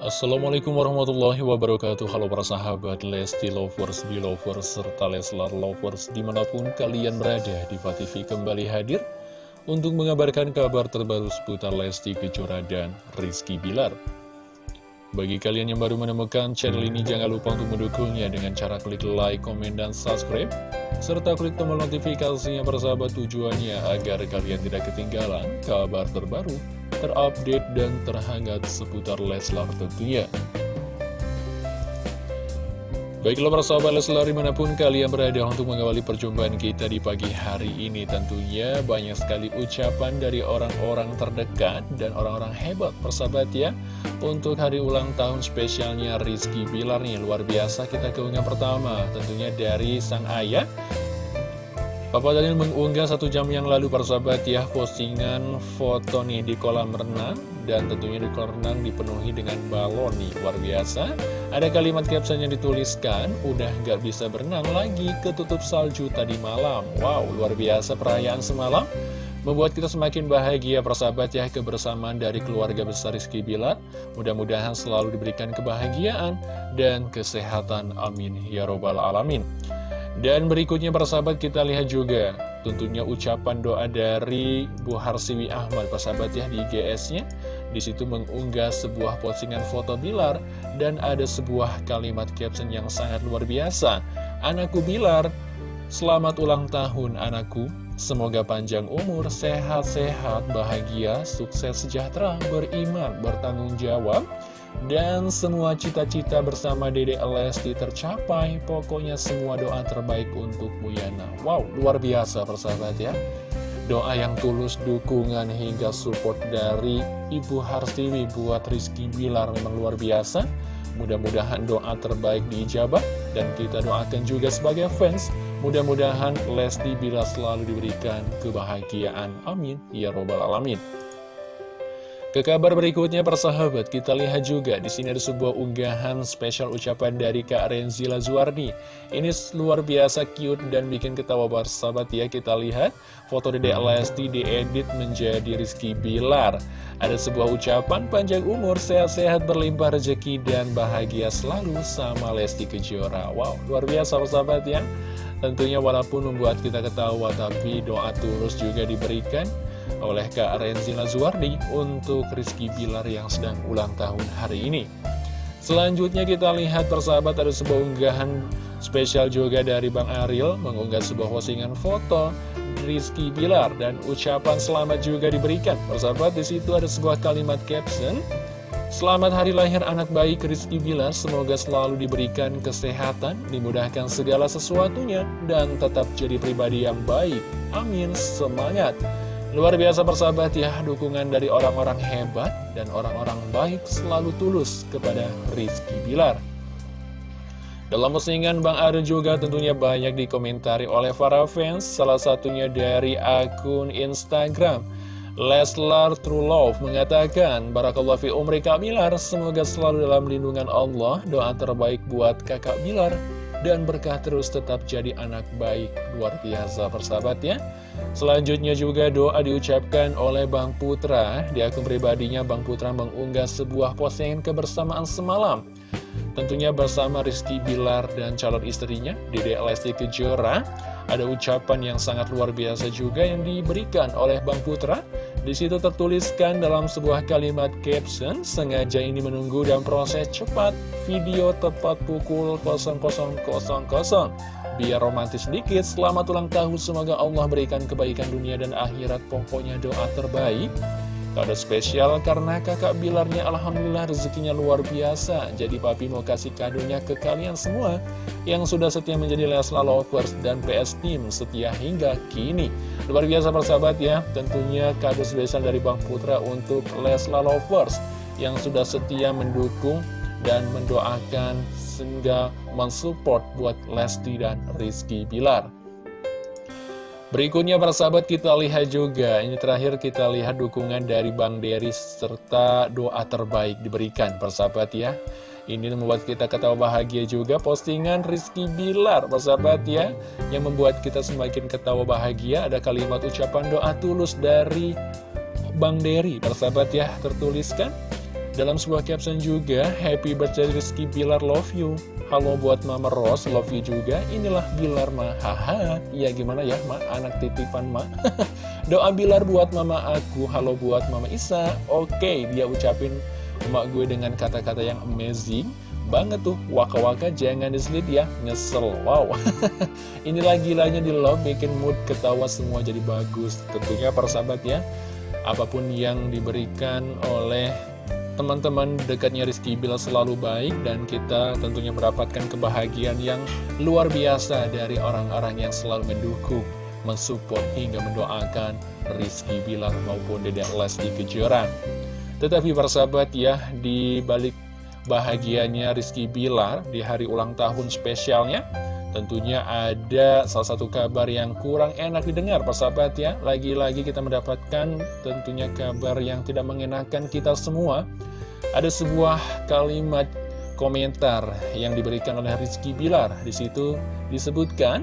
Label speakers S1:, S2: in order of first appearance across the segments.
S1: Assalamualaikum warahmatullahi wabarakatuh. Halo para sahabat Lesti Lovers, Belovers, serta Leslar Lovers Di mana pun kalian berada, Diva TV kembali hadir Untuk mengabarkan kabar terbaru seputar Lesti Kejora dan Rizky Bilar. Bagi kalian yang baru menemukan channel ini Jangan lupa untuk mendukungnya dengan cara klik like, komen, dan subscribe serta klik tombol notifikasinya persahabat tujuannya agar kalian tidak ketinggalan kabar terbaru terupdate dan terhangat seputar Leslar tentunya. Baiklah para sahabat Leslar di mana pun kalian berada untuk mengawali perjumpaan kita di pagi hari ini Tentunya banyak sekali ucapan dari orang-orang terdekat dan orang-orang hebat persahabat ya Untuk hari ulang tahun spesialnya Rizky Bilar nih luar biasa kita keunggah pertama Tentunya dari sang ayah Papa Daniel mengunggah satu jam yang lalu persahabat ya postingan foto nih di kolam renang dan tentunya di kolam renang dipenuhi dengan balon nih luar biasa. Ada kalimat caption yang dituliskan udah gak bisa berenang lagi ketutup salju tadi malam. Wow luar biasa perayaan semalam. Membuat kita semakin bahagia persahabat ya kebersamaan dari keluarga besar Rizky Bilar. Mudah-mudahan selalu diberikan kebahagiaan dan kesehatan. Amin. Ya robbal alamin dan berikutnya persahabat kita lihat juga tentunya ucapan doa dari Bu Harsiwi Ahmad persahabat ya di IGS-nya. Di situ mengunggah sebuah postingan foto Bilar dan ada sebuah kalimat caption yang sangat luar biasa. Anakku Bilar, selamat ulang tahun anakku. Semoga panjang umur, sehat-sehat, bahagia, sukses, sejahtera, beriman, bertanggung jawab dan semua cita-cita bersama Dede Lesti tercapai. Pokoknya semua doa terbaik untuk Bu Yana. Wow, luar biasa persahabat ya. Doa yang tulus, dukungan hingga support dari Ibu Harsiwi buat Rizky Bilar memang luar biasa. Mudah-mudahan doa terbaik diijabah. Dan kita doakan juga sebagai fans. Mudah-mudahan Lesti Bilar selalu diberikan kebahagiaan. Amin. Ya Robbal Alamin ke kabar berikutnya persahabat, kita lihat juga di sini ada sebuah unggahan spesial ucapan dari Kak Renzi Lazuardi. Ini luar biasa cute dan bikin ketawa persahabat ya. Kita lihat foto Dede Lesti diedit menjadi Rizky Bilar. Ada sebuah ucapan panjang umur, sehat-sehat, berlimpah rezeki dan bahagia selalu sama Lesti Kejora. Wow, luar biasa persahabat ya. Tentunya walaupun membuat kita ketawa tapi doa tulus juga diberikan oleh Kak Renzi Lazuardi untuk Rizky Bilar yang sedang ulang tahun hari ini. Selanjutnya kita lihat persahabat ada sebuah unggahan spesial juga dari Bang Ariel mengunggah sebuah postingan foto Rizky Bilar dan ucapan selamat juga diberikan. Persahabat di situ ada sebuah kalimat caption Selamat hari lahir anak baik Rizky Bilar, semoga selalu diberikan kesehatan, dimudahkan segala sesuatunya, dan tetap jadi pribadi yang baik. Amin, semangat! Luar biasa persahabat ya, dukungan dari orang-orang hebat dan orang-orang baik selalu tulus kepada Rizky Bilar. Dalam postingan Bang Ade juga tentunya banyak dikomentari oleh para fans, salah satunya dari akun Instagram. Leslar True Love mengatakan, Barakallah fi umri Kak Bilar, semoga selalu dalam lindungan Allah, doa terbaik buat kakak Bilar, dan berkah terus tetap jadi anak baik. Luar biasa persahabat ya selanjutnya juga doa diucapkan oleh Bang Putra. Di akun pribadinya Bang Putra mengunggah sebuah postingan kebersamaan semalam. Tentunya bersama Rizky Bilar dan calon istrinya Dede Lesti Kejora. Ada ucapan yang sangat luar biasa juga yang diberikan oleh Bang Putra di situ tertuliskan dalam sebuah kalimat caption, sengaja ini menunggu dan proses cepat, video tepat pukul 0000. Biar romantis sedikit, selamat ulang tahun, semoga Allah berikan kebaikan dunia dan akhirat, pokoknya doa terbaik. Kado spesial karena kakak Bilarnya Alhamdulillah rezekinya luar biasa. Jadi papi mau kasih kadonya ke kalian semua Yang sudah setia menjadi Leslar Lovers dan PS Team setia hingga kini. Luar biasa persahabat ya Tentunya kado spesial dari Bang Putra untuk Leslar Lovers Yang sudah setia mendukung dan mendoakan sehingga mensupport buat Lesti dan Rizky Bilar Berikutnya para sahabat kita lihat juga. Ini terakhir kita lihat dukungan dari Bang Deris Serta doa terbaik diberikan para sahabat ya. Ini membuat kita ketawa bahagia juga. Postingan Rizky Bilar para sahabat ya Yang membuat kita semakin ketawa bahagia. Ada kalimat ucapan doa tulus dari Bang Deri para sahabat ya Tertuliskan dalam sebuah caption juga Happy birthday Rizky Bilar love you Halo buat Mama Rose, love you juga. Inilah Bilar Ma. Haha, ya gimana ya Ma, anak titipan Ma. Doa Bilar buat Mama aku, halo buat Mama Isa. Oke, dia ucapin emak gue dengan kata-kata yang amazing banget tuh waka-waka jangan diselit ya nyesel wow ini lagi-lagi di love bikin mood ketawa semua jadi bagus tentunya persahabat ya apa pun yang diberikan oleh teman-teman dekatnya Rizky Bilar selalu baik dan kita tentunya mendapatkan kebahagiaan yang luar biasa dari orang-orang yang selalu mendukung, mensupport hingga mendoakan Rizky Bilar maupun Dedek Lesti Kejora. Tetapi persahabat ya, di balik bahagianya Rizky Bilar di hari ulang tahun spesialnya, Tentunya ada salah satu kabar yang kurang enak didengar persahabat ya. Lagi-lagi kita mendapatkan tentunya kabar yang tidak mengenakan kita semua. Ada sebuah kalimat komentar yang diberikan oleh Rizky Bilar. Di situ disebutkan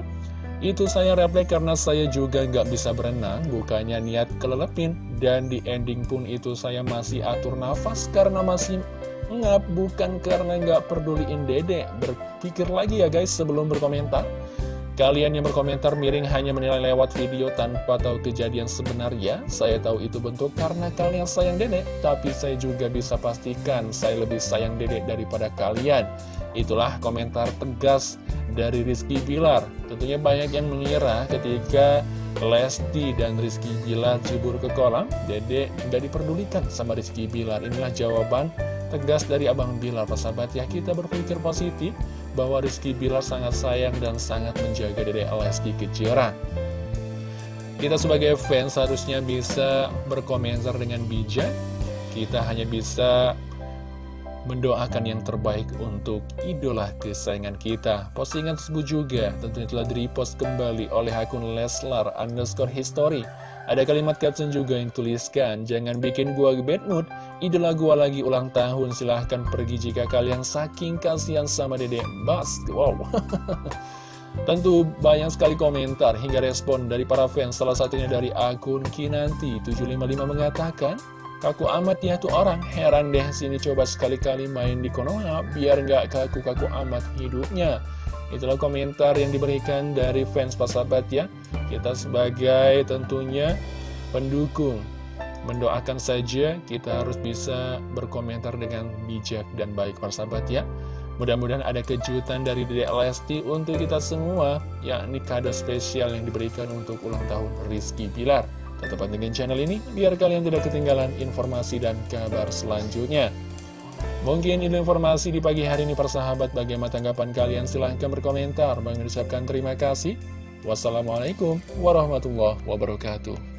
S1: itu saya reply karena saya juga nggak bisa berenang, bukannya niat kelelepin. Dan di ending pun itu saya masih atur nafas karena masih ngap, bukan karena nggak peduliin dede. Berpikir lagi ya guys sebelum berkomentar. Kalian yang berkomentar miring hanya menilai lewat video tanpa tahu kejadian sebenarnya. Saya tahu itu bentuk karena kalian sayang dedek, tapi saya juga bisa pastikan saya lebih sayang dedek daripada kalian. Itulah komentar tegas dari Rizky Bilar. Tentunya banyak yang mengira ketika Lesti dan Rizky Bilar jebur ke kolam, dedek nggak diperdulikan sama Rizky Bilar. Inilah jawaban tegas dari Abang Bilar, persahabat ya. Kita berpikir positif bahwa Rizky Bilar sangat sayang dan sangat menjaga Dede Lesti Kejora. Kita sebagai fans harusnya bisa berkomentar dengan bijak. Kita hanya bisa mendoakan yang terbaik untuk idola kesayangan kita. Postingan tersebut juga tentunya telah di-repost kembali oleh akun Leslar underscore history. Ada kalimat caption juga yang tuliskan, jangan bikin gua bad mood, idola gua lagi ulang tahun, silahkan pergi jika kalian saking kasihan sama dedek Bas. Wow. Tentu banyak sekali komentar hingga respon dari para fans, salah satunya dari akun Kinanti755 mengatakan, Kaku amat ya tuh orang, heran deh sini coba sekali-kali main di Konoha, biar nggak kaku-kaku amat hidupnya. Itulah komentar yang diberikan dari fans sahabat ya. Kita sebagai tentunya pendukung, mendoakan saja kita harus bisa berkomentar dengan bijak dan baik sahabat ya. Mudah-mudahan ada kejutan dari Dede Lesti untuk kita semua, yakni kado spesial yang diberikan untuk ulang tahun Rizky Pilar. Tetap pantengin channel ini biar kalian tidak ketinggalan informasi dan kabar selanjutnya. Mungkin ini informasi di pagi hari ini persahabat bagaimana tanggapan kalian silahkan berkomentar. Bang ucapkan terima kasih. Wassalamualaikum warahmatullahi wabarakatuh.